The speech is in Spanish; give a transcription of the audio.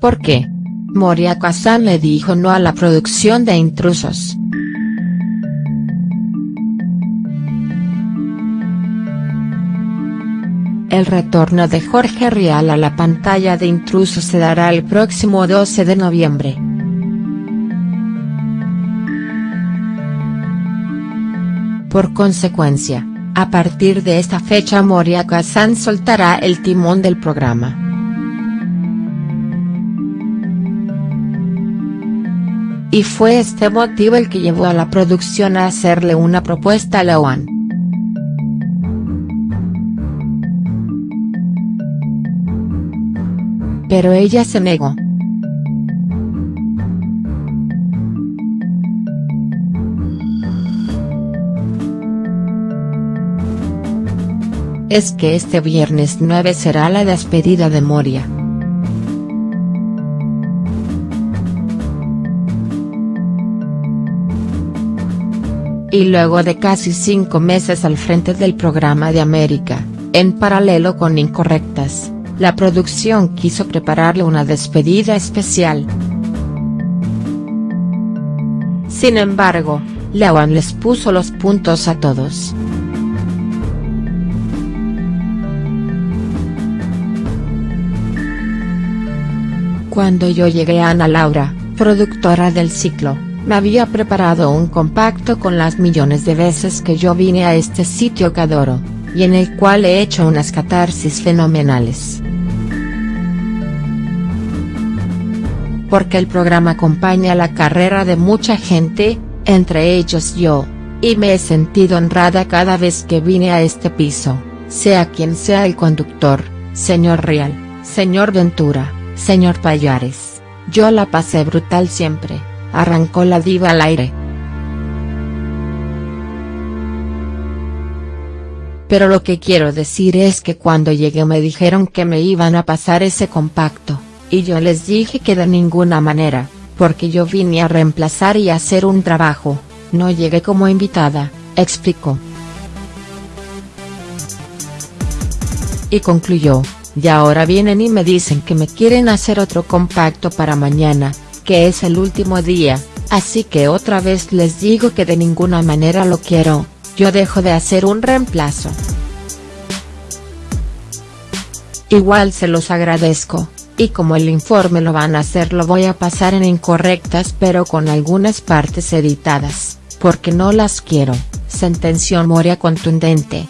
¿Por qué? Moria Kazan le dijo no a la producción de Intrusos. El retorno de Jorge Rial a la pantalla de Intrusos se dará el próximo 12 de noviembre. Por consecuencia, a partir de esta fecha Moria Kazan soltará el timón del programa. Y fue este motivo el que llevó a la producción a hacerle una propuesta a Lawan. pero ella se negó. Es que este viernes 9 será la despedida de Moria. Y luego de casi cinco meses al frente del programa de América, en paralelo con Incorrectas, la producción quiso prepararle una despedida especial. Sin embargo, Lewan les puso los puntos a todos. Cuando yo llegué a Ana Laura, productora del ciclo, me había preparado un compacto con las millones de veces que yo vine a este sitio que adoro, y en el cual he hecho unas catarsis fenomenales. porque el programa acompaña la carrera de mucha gente, entre ellos yo, y me he sentido honrada cada vez que vine a este piso, sea quien sea el conductor, señor Real, señor Ventura, señor Payares, yo la pasé brutal siempre, arrancó la diva al aire. Pero lo que quiero decir es que cuando llegué me dijeron que me iban a pasar ese compacto y yo les dije que de ninguna manera, porque yo vine a reemplazar y hacer un trabajo, no llegué como invitada, explicó. Y concluyó, y ahora vienen y me dicen que me quieren hacer otro compacto para mañana, que es el último día, así que otra vez les digo que de ninguna manera lo quiero, yo dejo de hacer un reemplazo. Igual se los agradezco, y como el informe lo van a hacer lo voy a pasar en incorrectas pero con algunas partes editadas, porque no las quiero, sentenció Moria contundente.